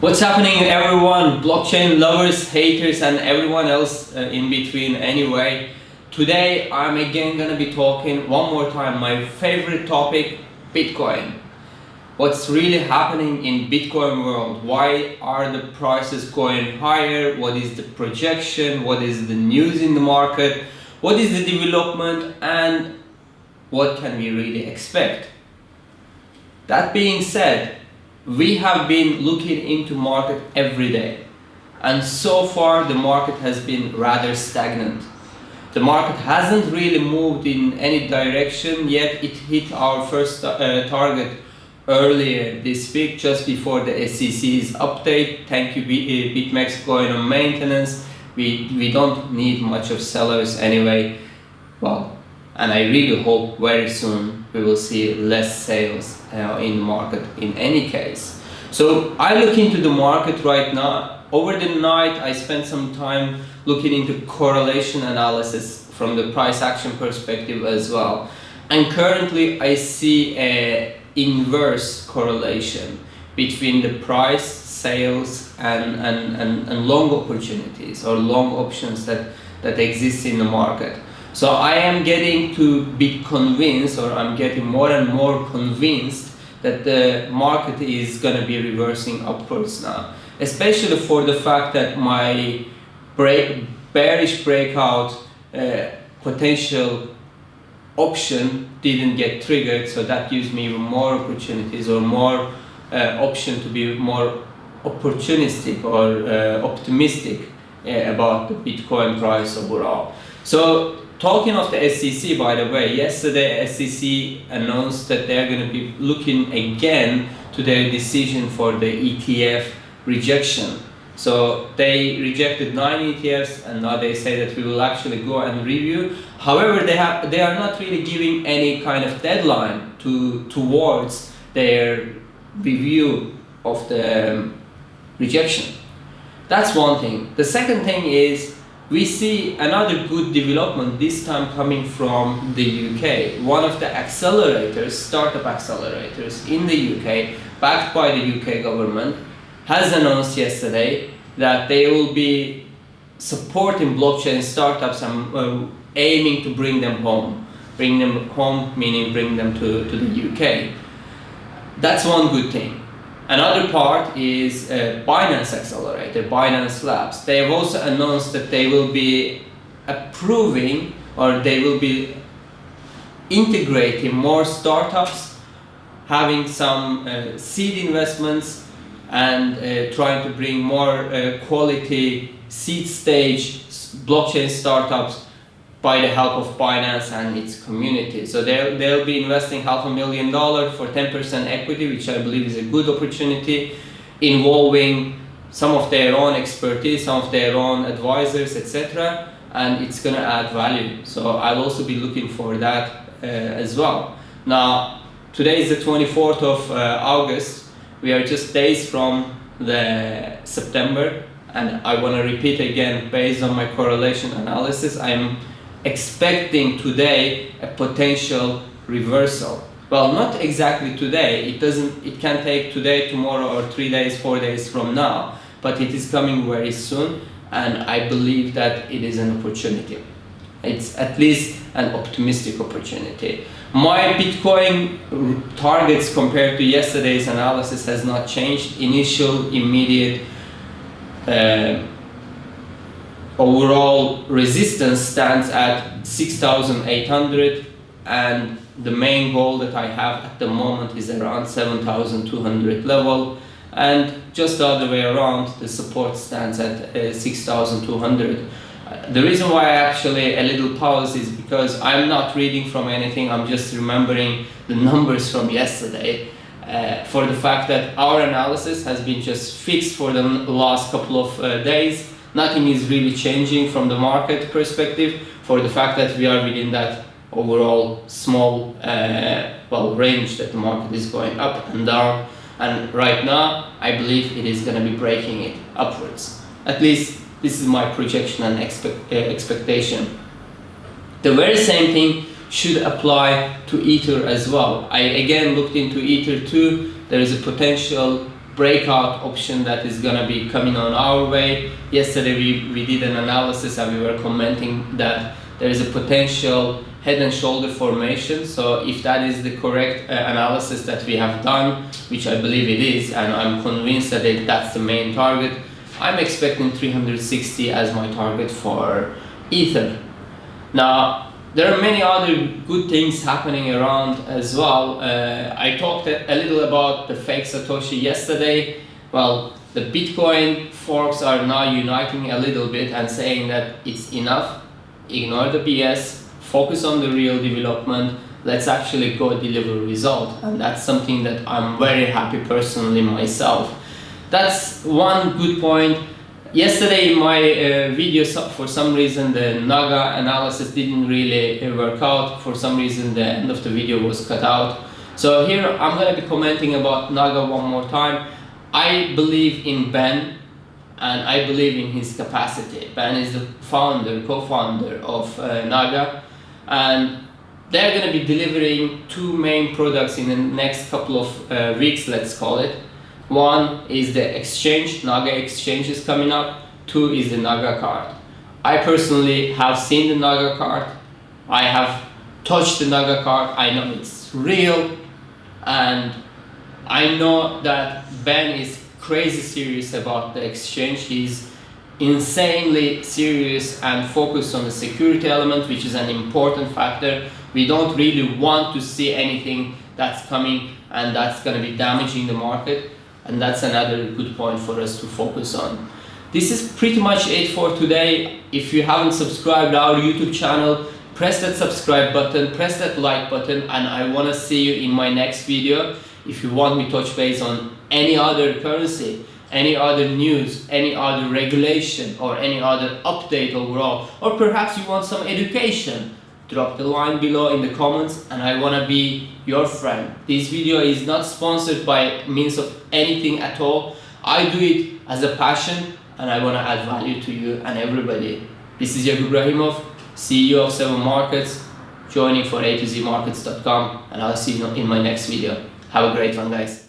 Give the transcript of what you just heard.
What's happening everyone, blockchain lovers, haters and everyone else uh, in between anyway. Today I'm again gonna be talking one more time my favorite topic, Bitcoin. What's really happening in Bitcoin world? Why are the prices going higher? What is the projection? What is the news in the market? What is the development and what can we really expect? That being said, we have been looking into market every day and so far the market has been rather stagnant. The market hasn't really moved in any direction yet it hit our first uh, target earlier this week just before the SEC's update. Thank you uh, BitMEX going on maintenance. We, we don't need much of sellers anyway. Well, and I really hope very soon we will see less sales uh, in the market in any case. So I look into the market right now. Over the night I spent some time looking into correlation analysis from the price action perspective as well. And currently I see a inverse correlation between the price, sales and, and, and, and long opportunities or long options that, that exist in the market. So I am getting to be convinced or I'm getting more and more convinced that the market is going to be reversing upwards now. Especially for the fact that my break, bearish breakout uh, potential option didn't get triggered so that gives me even more opportunities or more uh, option to be more opportunistic or uh, optimistic uh, about the Bitcoin price overall. So Talking of the SEC, by the way, yesterday SEC announced that they're going to be looking again to their decision for the ETF rejection. So they rejected nine ETFs and now they say that we will actually go and review. However, they have they are not really giving any kind of deadline to towards their review of the um, rejection. That's one thing. The second thing is we see another good development this time coming from the UK. One of the accelerators, startup accelerators in the UK, backed by the UK government, has announced yesterday that they will be supporting blockchain startups and uh, aiming to bring them home. Bring them home meaning bring them to, to the UK. That's one good thing. Another part is uh, Binance Accelerator, Binance Labs. They have also announced that they will be approving or they will be integrating more startups, having some uh, seed investments and uh, trying to bring more uh, quality seed stage blockchain startups by the help of Binance and its community. So they'll, they'll be investing half a million dollars for 10% equity, which I believe is a good opportunity, involving some of their own expertise, some of their own advisors, etc. And it's going to add value. So I'll also be looking for that uh, as well. Now, today is the 24th of uh, August. We are just days from the September and I want to repeat again based on my correlation analysis I'm expecting today a potential reversal. Well, not exactly today. It doesn't. It can take today, tomorrow, or three days, four days from now. But it is coming very soon, and I believe that it is an opportunity. It's at least an optimistic opportunity. My Bitcoin targets compared to yesterday's analysis has not changed. Initial, immediate. Uh, overall resistance stands at 6800 and the main goal that I have at the moment is around 7200 level. And just the other way around the support stands at uh, 6200 uh, the reason why I actually a little pause is because I'm not reading from anything I'm just remembering the numbers from yesterday uh, for the fact that our analysis has been just fixed for the last couple of uh, days nothing is really changing from the market perspective for the fact that we are within that overall small uh, well range that the market is going up and down. And right now I believe it is going to be breaking it upwards. At least this is my projection and expect, uh, expectation. The very same thing should apply to ether as well. I again looked into ether too. There is a potential breakout option that is gonna be coming on our way. Yesterday we, we did an analysis and we were commenting that there is a potential head and shoulder formation. So if that is the correct uh, analysis that we have done, which I believe it is, and I'm convinced that it, that's the main target, I'm expecting 360 as my target for Ether. Now, there are many other good things happening around as well. Uh, I talked a, little about the fake Satoshi yesterday. Well, the Bitcoin forks are now uniting a little bit and saying that it's enough. Ignore the BS, focus on the real development. Let's actually go deliver result. And that's something that I'm very happy personally myself. That's one good point. Yesterday in my uh, video, for some reason the Naga analysis didn't really uh, work out. For some reason the end of the video was cut out. So here I'm going to be commenting about Naga one more time. I believe in Ben and I believe in his capacity. Ben is the founder, co-founder of uh, Naga and they're going to be delivering two main products in the next couple of uh, weeks, let's call it. One is the exchange, Naga exchange is coming up. Two is the Naga card. I personally have seen the Naga card. I have touched the Naga card. I know it's real. And I know that Ben is crazy serious about the exchange. He's insanely serious and focused on the security element, which is an important factor. We don't really want to see anything that's coming and that's going to be damaging the market and that's another good point for us to focus on. This is pretty much it for today. If you haven't subscribed our YouTube channel, press that subscribe button, press that like button, and I want to see you in my next video. If you want me to touch base on any other currency, any other news, any other regulation, or any other update overall, or perhaps you want some education, drop the line below in the comments and I wanna be your friend. This video is not sponsored by means of anything at all. I do it as a passion and I wanna add value to you and everybody. This is Yakub Rahimov, CEO of 7 Markets, joining for A to Z Markets.com and I'll see you in my next video. Have a great one guys.